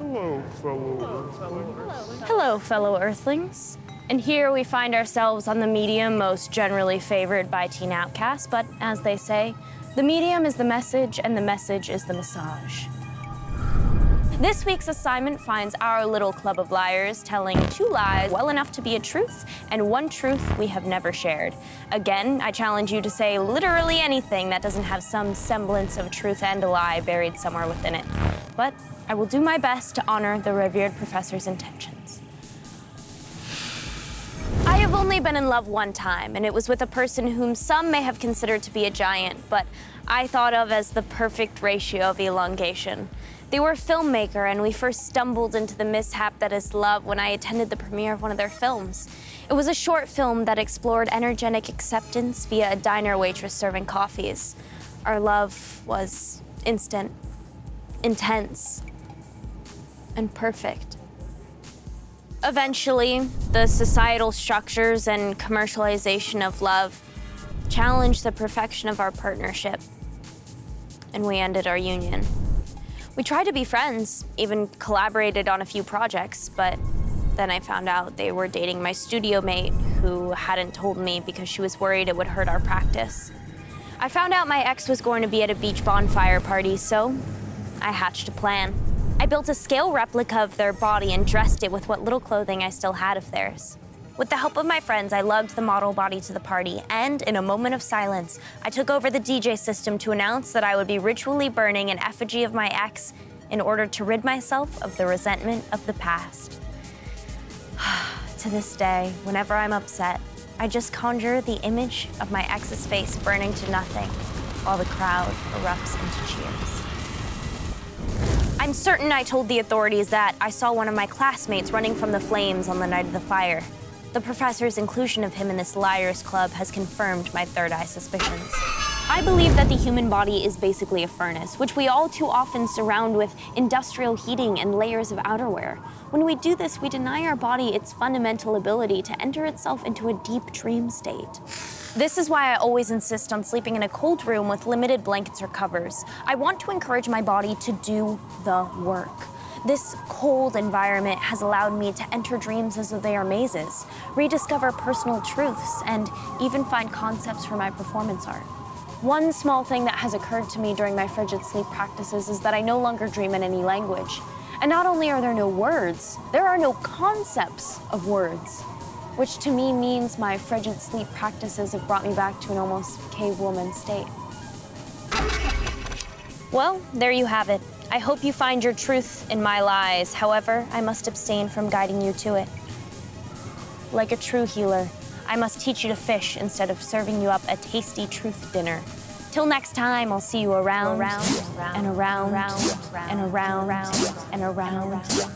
Hello, fellow Earthlings. Hello, fellow Earthlings. And here we find ourselves on the medium most generally favored by teen outcasts, but as they say, the medium is the message and the message is the massage. This week's assignment finds our little club of liars telling two lies well enough to be a truth and one truth we have never shared. Again, I challenge you to say literally anything that doesn't have some semblance of truth and a lie buried somewhere within it. But I will do my best to honor the revered professor's intentions. I have only been in love one time, and it was with a person whom some may have considered to be a giant, but I thought of as the perfect ratio of elongation. They were a filmmaker, and we first stumbled into the mishap that is love when I attended the premiere of one of their films. It was a short film that explored energetic acceptance via a diner waitress serving coffees. Our love was instant, intense, and perfect. Eventually, the societal structures and commercialization of love challenged the perfection of our partnership, and we ended our union. We tried to be friends, even collaborated on a few projects, but then I found out they were dating my studio mate who hadn't told me because she was worried it would hurt our practice. I found out my ex was going to be at a beach bonfire party, so I hatched a plan. I built a scale replica of their body and dressed it with what little clothing I still had of theirs. With the help of my friends, I lugged the model body to the party, and in a moment of silence, I took over the DJ system to announce that I would be ritually burning an effigy of my ex in order to rid myself of the resentment of the past. to this day, whenever I'm upset, I just conjure the image of my ex's face burning to nothing while the crowd erupts into cheers. I'm certain I told the authorities that I saw one of my classmates running from the flames on the night of the fire. The professor's inclusion of him in this liars club has confirmed my third eye suspicions. I believe that the human body is basically a furnace, which we all too often surround with industrial heating and layers of outerwear. When we do this, we deny our body its fundamental ability to enter itself into a deep dream state. This is why I always insist on sleeping in a cold room with limited blankets or covers. I want to encourage my body to do the work. This cold environment has allowed me to enter dreams as though they are mazes, rediscover personal truths, and even find concepts for my performance art. One small thing that has occurred to me during my frigid sleep practices is that I no longer dream in any language. And not only are there no words, there are no concepts of words which to me means my frigid sleep practices have brought me back to an almost cave woman state. Well, there you have it. I hope you find your truth in my lies. However, I must abstain from guiding you to it. Like a true healer, I must teach you to fish instead of serving you up a tasty truth dinner. Till next time, I'll see you around, around, and around, and around, and around.